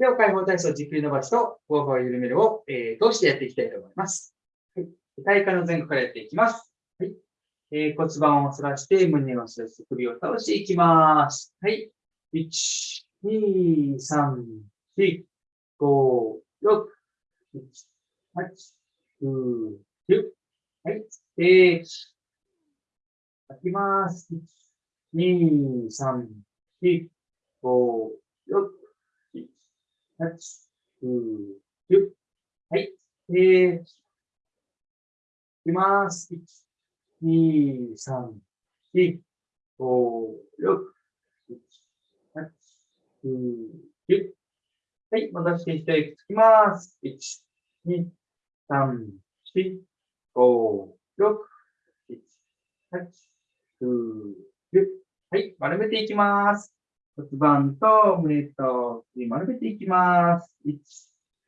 手を解放体操、じっくり伸ばしと、後方を緩めるを、えー、通してやっていきたいと思います。はい。体幹の前後からやっていきます。はい。えー、骨盤を反らして、胸を反らして、首を倒していきます。はい。1、2、3、4、5、6、7、8、9、10。はい。で、吐きます。1、2、3、4、5、6、8、9、10。はい。で、吐きます。1、2、3、4、5、6、7、8、9、10。はい。戻して一息つきます。1、2、3、4、5、6、7、8、9、10。はい。丸めていきます。骨盤と胸と丸めていきます。1、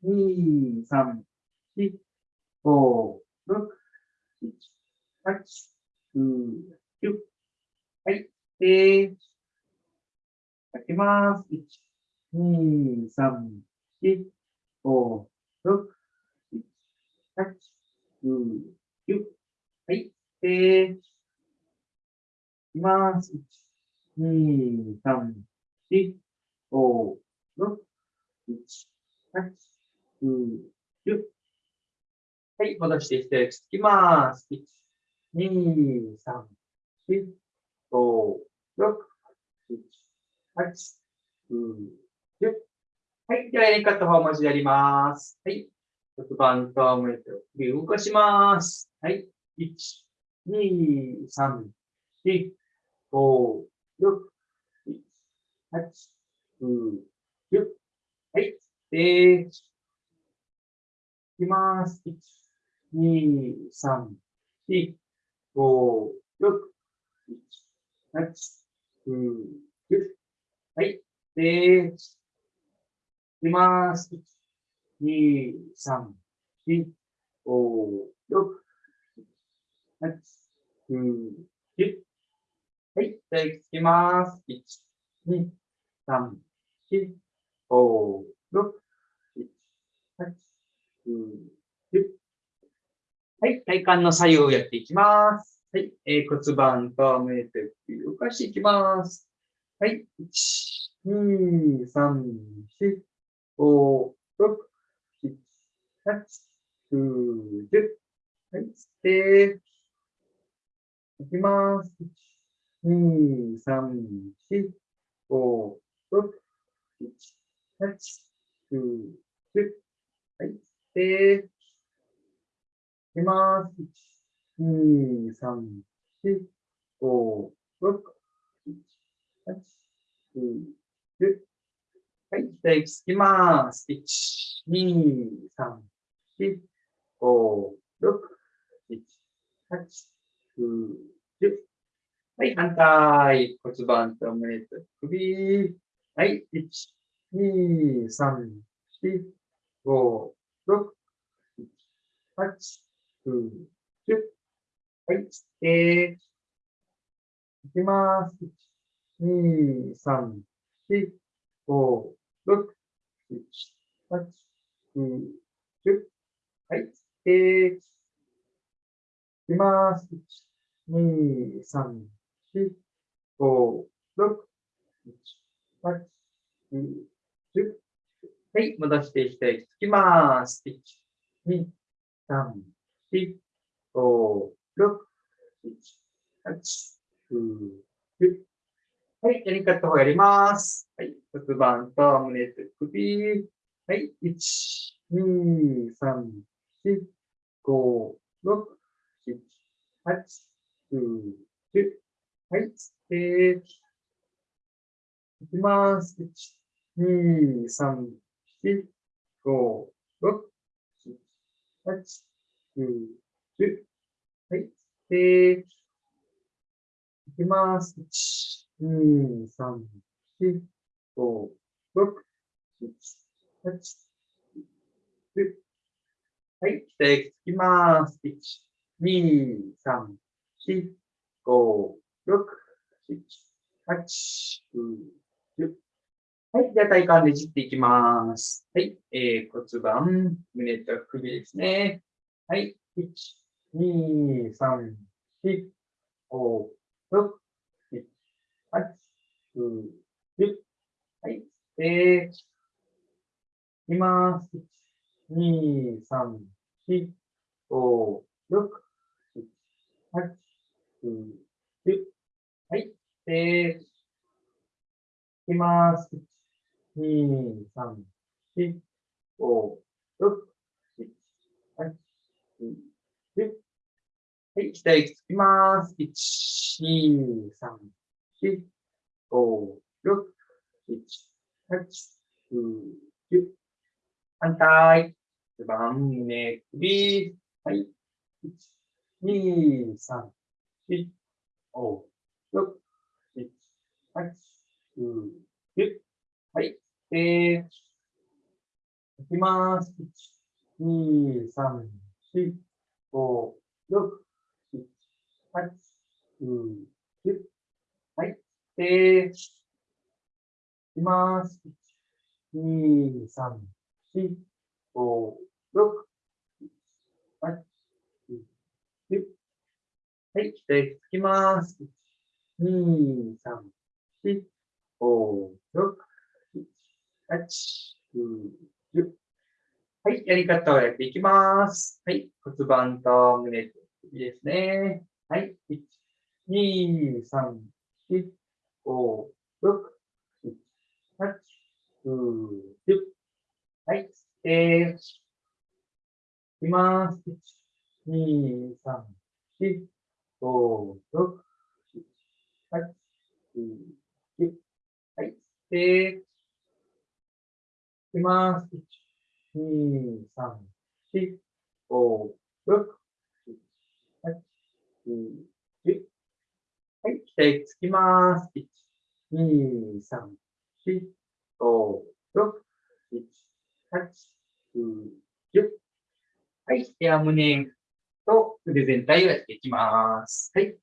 2、3、4、5、6、7、8、9、10。はい。で、開けます。1、2、3、4、5、6、7、8、9、10。はい。で、いきます。1、2、3、4、5、6、7、8、9、はい。戻していきつきます。1、2、3、4、5、6、7、8、9、10。はい。では、やり方を文字でやります。はい。骨盤と胸と首動かします。はい。1、2、3、4、5、6、7、8、9、10。はい。で、いきます。1、2、3、4、5、6、7、8、9、10。はい。で、いきます。1、2、3、4、5、6、7、8、9、10。はい。じゃあ、いきます。1、2、3、4、5、6、7、8、9、10。はい。体幹の左右をやっていきます。はい。えー、骨盤と胸と首を動かしていきます。はい。1、2、3、4、5、6、7、8、9、10。はい。で、いきます。1、2、3、4、5、6、7、8、9、10。はい。で、いきます。1、2、3、4、5、6、7、8、9、10。はい。じゃあ、息つきます。1、2、3、4、5、6、7、8、9、10。はい。反対。骨盤と胸と首。はい。1、2、3、4、5、6、7、8、9、10。はい。で、いきます。1、2、3、4、5、6、7、8、9、10。はい。で、いきます。1、2、3、4、5、6、7、8、9、10。はい。戻していきたい。つきます。1、2、3、4、5、6、7、8、9、10。はい。やり方をやります。はい。骨盤と胸と首。はい。1、2、3、4、5、6、7、8、9、10。はい。で、いきます。1、2、3、4、5、6、7、8、9、10。はい。で、いきます。1、2、3、4、5、6、7、8、9、はい。で、つきます。1、2、3、4、5、6、7、8、9、はい。じゃあ体幹ねじっていきます。はい。えー、骨盤、胸と首ですね。はい。1、2、3、4、5、6、7、8、9、10。はい。えー、いきます。1、2、3、4、5、6、7、8、9、10。はい。えー、いきます。1 2、3、4、5、6、7、8、9、10。はい、下息つきます。1、2、3、4、5、6、7、8、9、10。反対。骨盤、胸、首。はい。1、2、3、4、5、6、7、8、9、10。はい。えー、いきます。1、2、3、4、5、6、7、8、9、10。はい。えー、いきます。1、2、3、4、5、6、7、8、9、10。はい。で、つきます。1、2、3、4、5、6、8、9、10。はい、やり方をやっていきます。はい、骨盤と胸と首ですね。はい、1、2、3、4、5、6、7、8、9、10。はい、えー、いきます。1、2、3、4、5、6、7、8、9、10。はい、えー、きます。1、2、3、4、5、6、7、8、9、10。はい、左つきます。1、2、3、4、5、6、7、8、9、10。はい、では胸と腕全体をやっていきます。はい。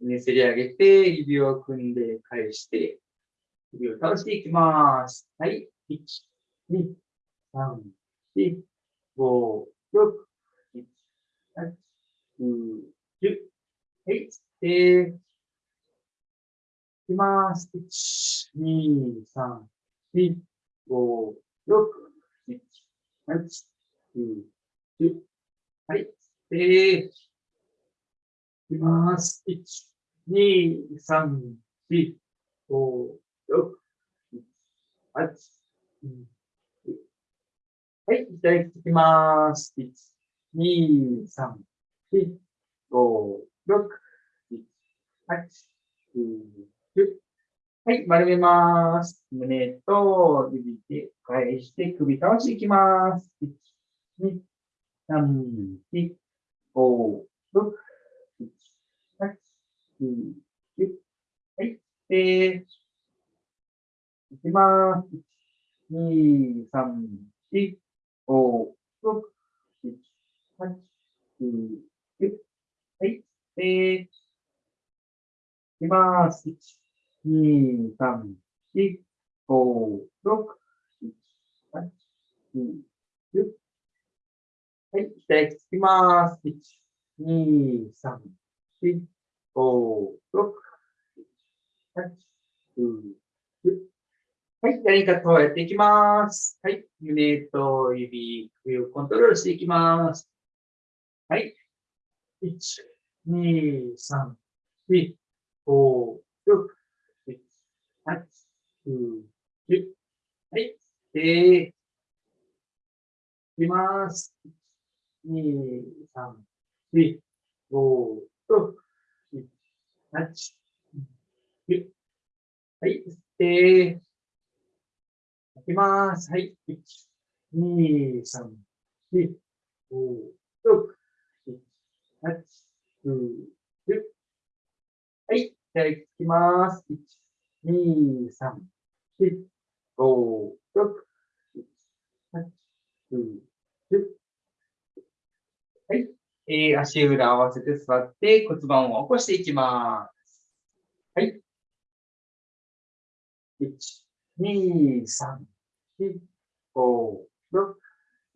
胸せり上げて、指を組んで返して、指を倒していきます。はい。1、2、3、4、5、6、7、8、9、10。はい、えー、いきます。1、2、3、4、5、6、7、8、9、10。はい、えー、いきます。1、2、3、4、5、6、7、8、9、はい、じゃあ、きます。1、2、3、4、5、6、7、8、9、10。はい、丸めます。胸と指で返して首倒していきます。1、2、3、4、5、6、7、8、9、10。はい、えー、いきます。1、2、3、4、5、6、7、8、9、10。はい。えー、いきます。1、2、3、4、5、6、7、8、9、10。はい。左つきます。1、2、3、4、5、6、7、8、9、10。はい。やり方をやっていきます。はい。胸と指、首をコントロールしていきます。はい。1、2、3、4、5、6、7、8、9、10。はい。で、いきます。1、2、3、4、5、6、7、8、9、10。はい。で、きます。はい。1、2、3、4、5、6、7、8、9、10。はい。じゃあ、いきます。1、2、3、4、5、6、7、8、9、10。はい。えー、足裏合わせて座って骨盤を起こしていきます。はい。1、2、3、4、5、6、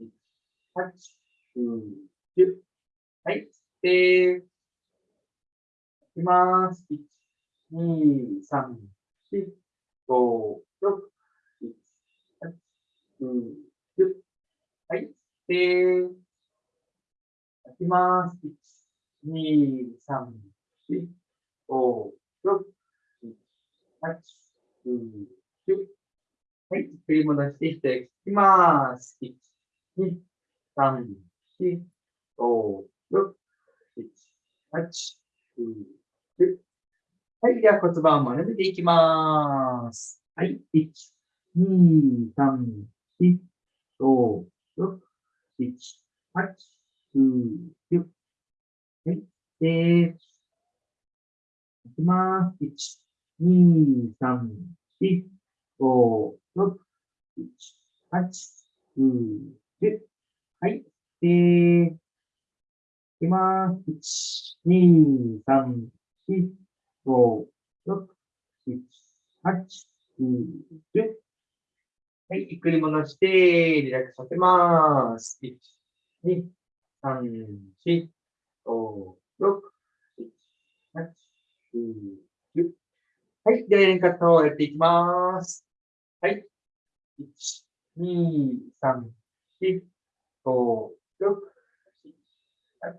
7、8、9、10。はい。で、いきます。1、2、3、4、5、6、7、8、9、10。はい。で、いきます。1、2、3、4、5、6、7、8、9、10。はい。振り戻していっていきます。1、2、3、4、5、6、7、8、9、10。はい。では骨盤を丸めていきます。はい。1、2、3、4、5、6、7、8、9、10。はい。で、いきます。1、2、3、4、5、6、7、8、9、10。はい。で、いきます。1、2、3、4、5、6、7、8、9、10。はい。ゆっくり戻して、リラックスさせます。1、2、3、4、5、6、7、8、9、10。はい。では、連活をやっていきます。はい。1、2、3、4、5、6、7、8、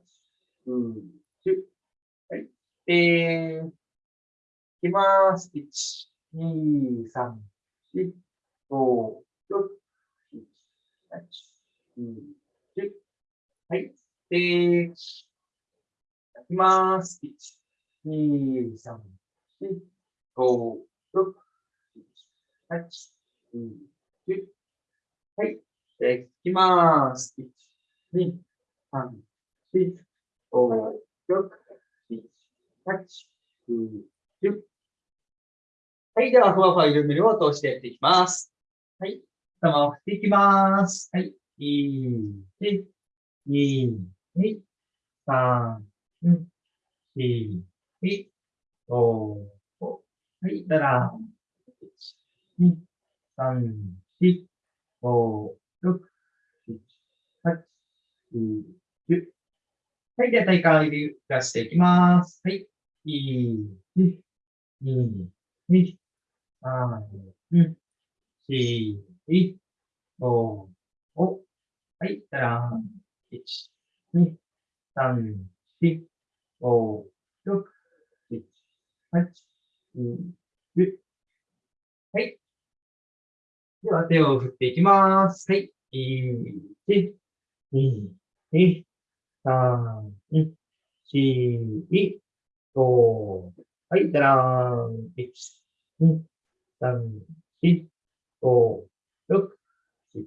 9、10。はい。えー、いきます。1、2、3、4、5、6、7、8、9、10。はい。えー、いきます。1、2、3、4、5、6、7、8、9、10。はい。で、いきます。1、2、3、4、5、6、7、8、9、10。はい。では、ふわふわ緩めるを通してやっていきます。はい。頭を振っていきます。はい。1、2、2、3、4、5、はい。たら、1、2、3、4、5、6、7、8、9、はい。では、体幹を揺らしていきます。はい。1、2、2、3、4、5、5。はい。たら、1、2、3、4、5、6、7、8、9、はい。では、手を振っていきます。はい。1、2、3、4、5。はい。じゃらん。1、2、3、4、5、6、7、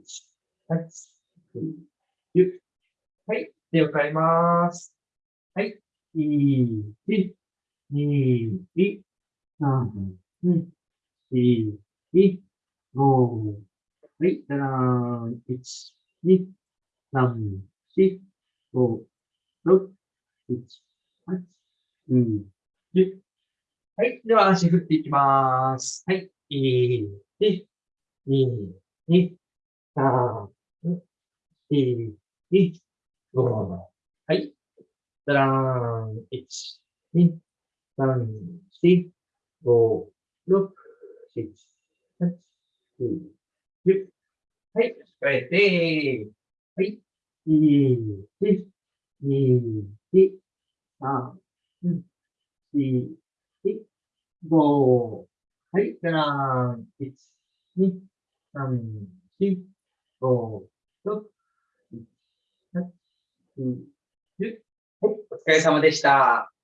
8、9、10。はい。手を変えます。はい。1、2、3、4、4、5、はい、だらーん、1、2、3、4、5、6、7、8、9、10。はい、では足振っていきます。はい、1、2、2、3、4、5、はい、だらーん、1、2、3、4、5、6、7、8、はい、使えて、はい、1、2、3、4、5。はい、じゃあ、1、2、3、4、5、6、7、8、9、10。はい、お疲れ様でした。